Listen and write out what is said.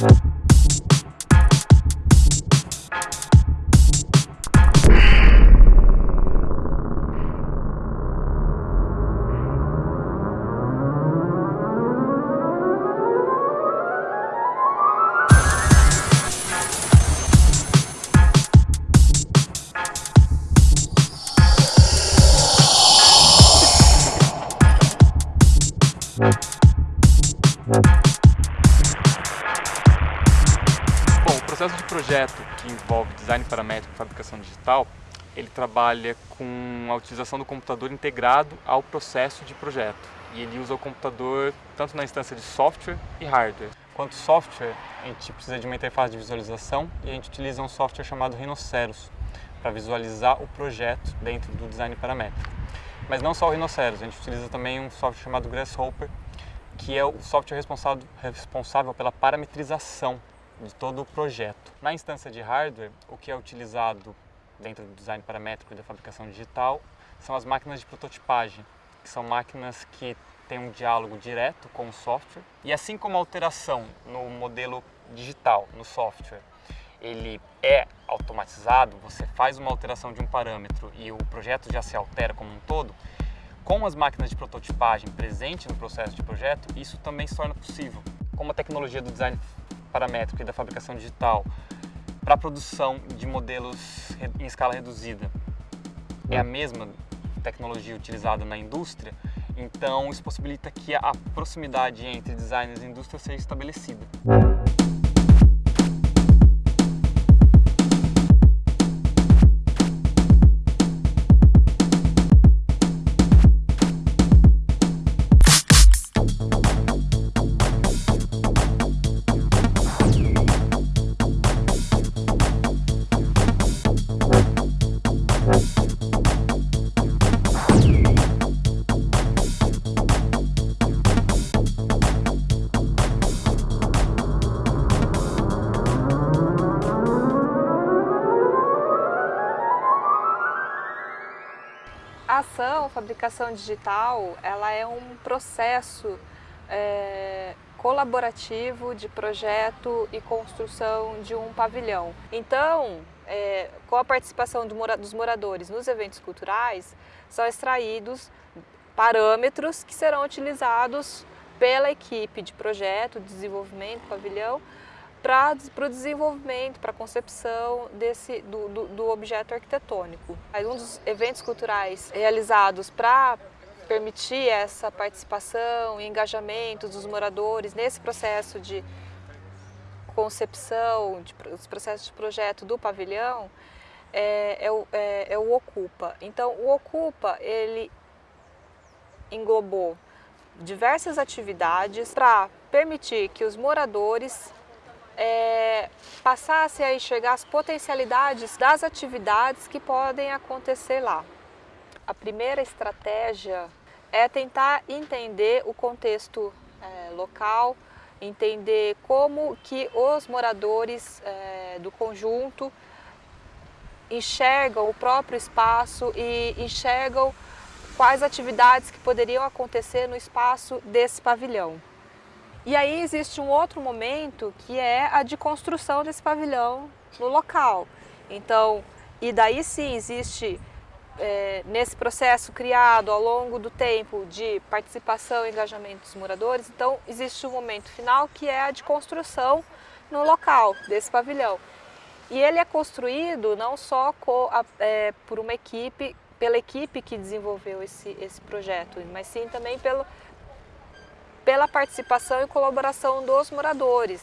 Mm-hmm. Projeto que envolve design paramétrico e fabricação digital, ele trabalha com a utilização do computador integrado ao processo de projeto. E ele usa o computador tanto na instância de software e hardware. Quanto software, a gente precisa de uma interface de visualização e a gente utiliza um software chamado Rhinoceros para visualizar o projeto dentro do design paramétrico. Mas não só o Rhinoceros, a gente utiliza também um software chamado Grasshopper, que é o software responsável, responsável pela parametrização de todo o projeto. Na instância de hardware, o que é utilizado dentro do design paramétrico e da fabricação digital são as máquinas de prototipagem, que são máquinas que têm um diálogo direto com o software. E assim como a alteração no modelo digital, no software, ele é automatizado, você faz uma alteração de um parâmetro e o projeto já se altera como um todo, com as máquinas de prototipagem presentes no processo de projeto, isso também se torna possível. Como a tecnologia do design paramétrico e da fabricação digital para a produção de modelos em escala reduzida é a mesma tecnologia utilizada na indústria, então isso possibilita que a proximidade entre designers e indústria seja estabelecida. A ação, fabricação digital, ela é um processo é, colaborativo de projeto e construção de um pavilhão. Então, é, com a participação do dos moradores nos eventos culturais, são extraídos parâmetros que serão utilizados pela equipe de projeto, de desenvolvimento, pavilhão, para o desenvolvimento, para a concepção desse, do, do, do, objeto arquitetônico. Um dos eventos culturais realizados para permitir essa participação e engajamento dos moradores nesse processo de concepção, de, os processos de projeto do pavilhão, é, é, o, é, é o Ocupa. Então, o Ocupa, ele englobou diversas atividades para permitir que os moradores é, passasse a enxergar as potencialidades das atividades que podem acontecer lá. A primeira estratégia é tentar entender o contexto é, local, entender como que os moradores é, do conjunto enxergam o próprio espaço e enxergam quais atividades que poderiam acontecer no espaço desse pavilhão. E aí existe um outro momento que é a de construção desse pavilhão no local. Então, e daí sim existe é, nesse processo criado ao longo do tempo de participação e engajamento dos moradores, então existe um momento final que é a de construção no local desse pavilhão. E ele é construído não só a, é, por uma equipe, pela equipe que desenvolveu esse, esse projeto, mas sim também pelo, pela participação e colaboração dos moradores.